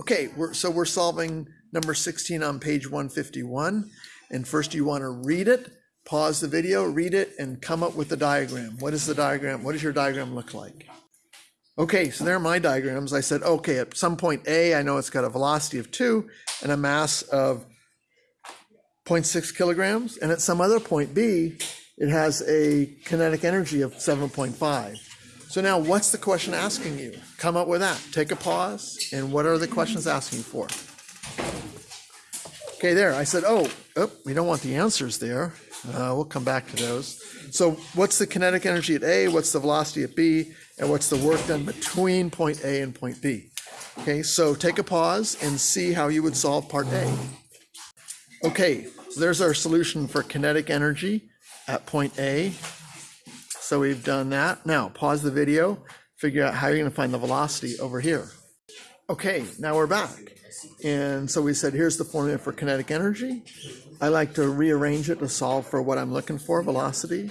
Okay, we're, so we're solving number 16 on page 151. And first you want to read it, pause the video, read it, and come up with the diagram. What is the diagram? What does your diagram look like? Okay, so there are my diagrams. I said, okay, at some point A, I know it's got a velocity of 2 and a mass of 0.6 kilograms. And at some other point B, it has a kinetic energy of 7.5. So now what's the question asking you? Come up with that. Take a pause. And what are the questions asking for? Okay, there. I said, oh, oh we don't want the answers there. Uh, we'll come back to those. So what's the kinetic energy at A? What's the velocity at B? And what's the work done between point A and point B? Okay, so take a pause and see how you would solve part A. Okay, so there's our solution for kinetic energy at point A. So we've done that. Now pause the video, figure out how you're gonna find the velocity over here. Okay, now we're back. And so we said, here's the formula for kinetic energy. I like to rearrange it to solve for what I'm looking for, velocity.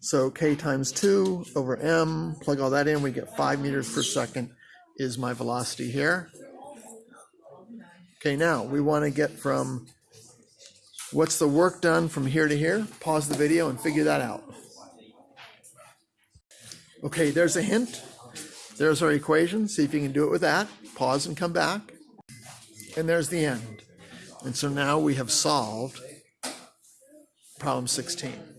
So K times two over M, plug all that in, we get five meters per second is my velocity here. Okay, now we wanna get from what's the work done from here to here? Pause the video and figure that out. Okay, there's a hint. There's our equation. See if you can do it with that. Pause and come back. And there's the end. And so now we have solved problem 16.